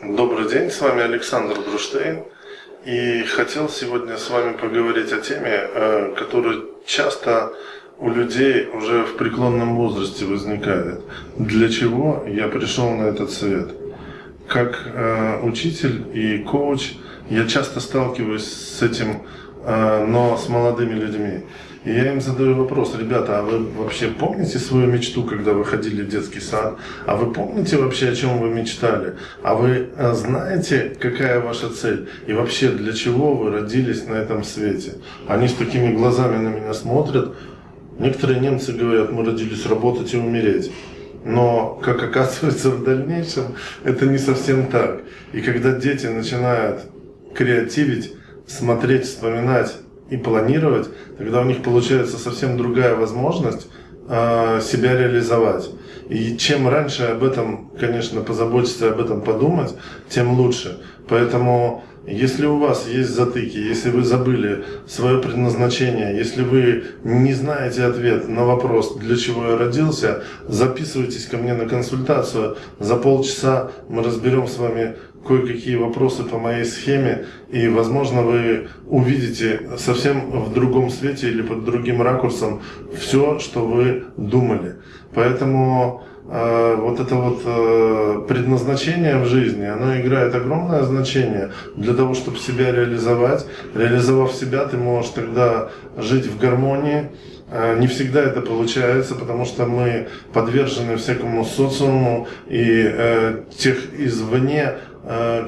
Добрый день, с вами Александр Бруштейн. И хотел сегодня с вами поговорить о теме, э, которая часто у людей уже в преклонном возрасте возникает. Для чего я пришел на этот свет? Как э, учитель и коуч я часто сталкиваюсь с этим, но с молодыми людьми. И я им задаю вопрос, ребята, а вы вообще помните свою мечту, когда вы ходили в детский сад? А вы помните вообще, о чем вы мечтали? А вы э, знаете, какая ваша цель? И вообще, для чего вы родились на этом свете? Они с такими глазами на меня смотрят. Некоторые немцы говорят, мы родились работать и умереть. Но, как оказывается в дальнейшем, это не совсем так. И когда дети начинают креативить, смотреть, вспоминать и планировать, тогда у них получается совсем другая возможность э, себя реализовать. И чем раньше об этом, конечно, позаботиться, об этом подумать, тем лучше. Поэтому, если у вас есть затыки, если вы забыли свое предназначение, если вы не знаете ответ на вопрос, для чего я родился, записывайтесь ко мне на консультацию. За полчаса мы разберем с вами кое-какие вопросы по моей схеме, и, возможно, вы увидите совсем в другом свете или под другим ракурсом все, что вы думали. Поэтому вот это вот э, предназначение в жизни, оно играет огромное значение для того, чтобы себя реализовать. Реализовав себя, ты можешь тогда жить в гармонии, э, не всегда это получается, потому что мы подвержены всякому социуму и э, тех извне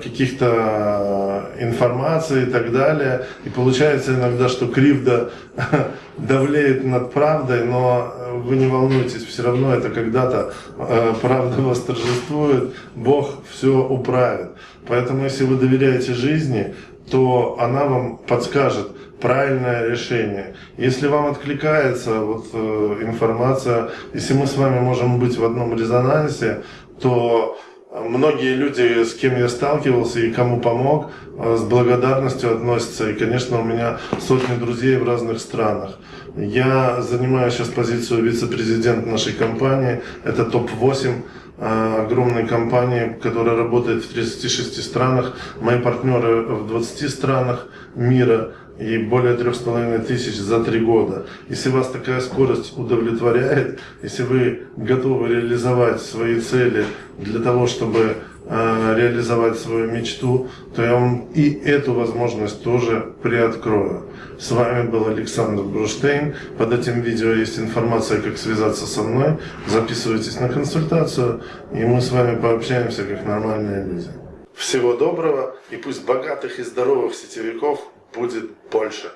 каких-то э, информации и так далее. И получается иногда, что кривда давлеет над правдой, но вы не волнуйтесь, все равно это когда-то э, правда восторжествует, Бог все управит. Поэтому если вы доверяете жизни, то она вам подскажет правильное решение. Если вам откликается вот, информация, если мы с вами можем быть в одном резонансе, то Многие люди, с кем я сталкивался и кому помог, э, с благодарностью относятся. И, конечно, у меня сотни друзей в разных странах. Я занимаю сейчас позицию вице-президента нашей компании. Это топ-8 э, огромной компании, которая работает в 36 странах. Мои партнеры в 20 странах мира и более трех с половиной тысяч за три года. Если вас такая скорость удовлетворяет, если вы готовы реализовать свои цели для того, чтобы реализовать свою мечту, то я вам и эту возможность тоже приоткрою. С вами был Александр Бруштейн. Под этим видео есть информация, как связаться со мной. Записывайтесь на консультацию, и мы с вами пообщаемся, как нормальные люди. Всего доброго, и пусть богатых и здоровых сетевиков будет больше.